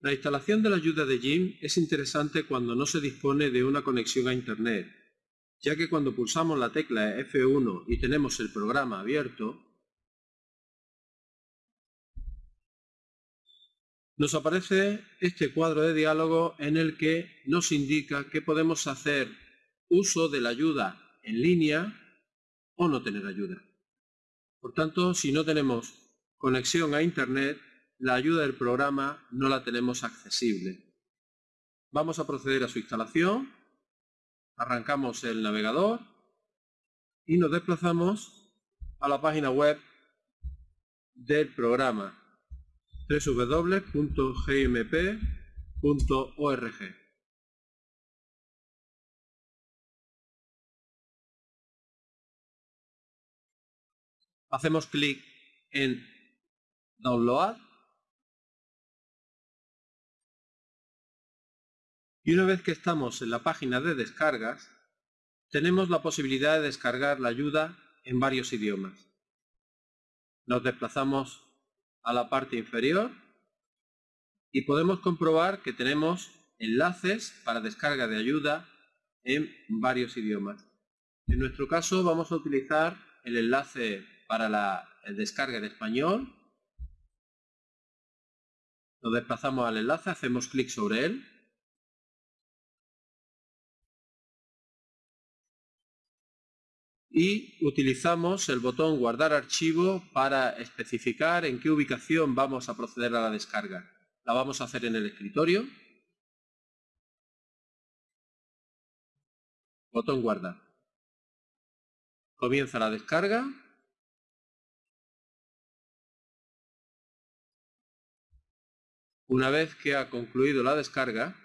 La instalación de la ayuda de Jim es interesante cuando no se dispone de una conexión a Internet, ya que cuando pulsamos la tecla F1 y tenemos el programa abierto, nos aparece este cuadro de diálogo en el que nos indica que podemos hacer uso de la ayuda en línea o no tener ayuda. Por tanto, si no tenemos conexión a Internet, la ayuda del programa no la tenemos accesible. Vamos a proceder a su instalación, arrancamos el navegador y nos desplazamos a la página web del programa www.gmp.org. Hacemos clic en Download Y una vez que estamos en la página de descargas, tenemos la posibilidad de descargar la ayuda en varios idiomas. Nos desplazamos a la parte inferior y podemos comprobar que tenemos enlaces para descarga de ayuda en varios idiomas. En nuestro caso vamos a utilizar el enlace para la descarga en español. Nos desplazamos al enlace, hacemos clic sobre él y utilizamos el botón guardar archivo para especificar en qué ubicación vamos a proceder a la descarga. La vamos a hacer en el escritorio. Botón guardar. Comienza la descarga. Una vez que ha concluido la descarga,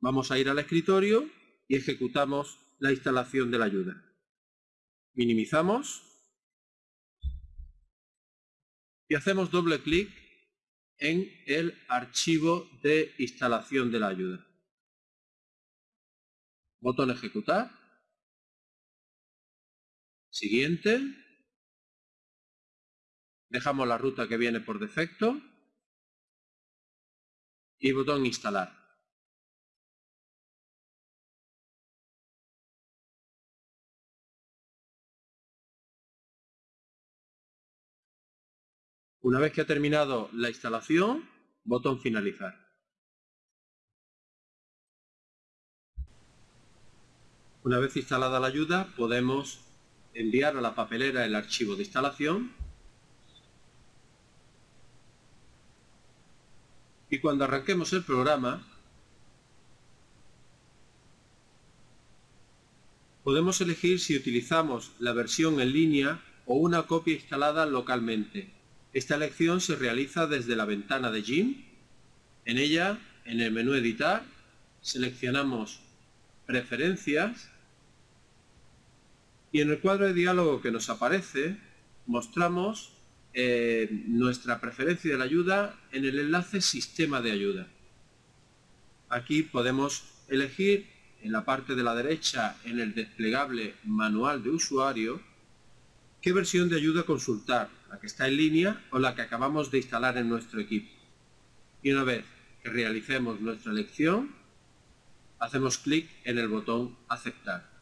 vamos a ir al escritorio y ejecutamos la instalación de la ayuda. Minimizamos y hacemos doble clic en el archivo de instalación de la ayuda. Botón ejecutar. Siguiente. Dejamos la ruta que viene por defecto. Y botón instalar. Una vez que ha terminado la instalación, botón finalizar. Una vez instalada la ayuda, podemos enviar a la papelera el archivo de instalación y cuando arranquemos el programa podemos elegir si utilizamos la versión en línea o una copia instalada localmente. Esta elección se realiza desde la ventana de Jim. En ella, en el menú Editar, seleccionamos Preferencias y en el cuadro de diálogo que nos aparece mostramos eh, nuestra preferencia de la ayuda en el enlace Sistema de ayuda. Aquí podemos elegir en la parte de la derecha en el desplegable Manual de usuario qué versión de ayuda consultar, la que está en línea o la que acabamos de instalar en nuestro equipo. Y una vez que realicemos nuestra elección, hacemos clic en el botón aceptar.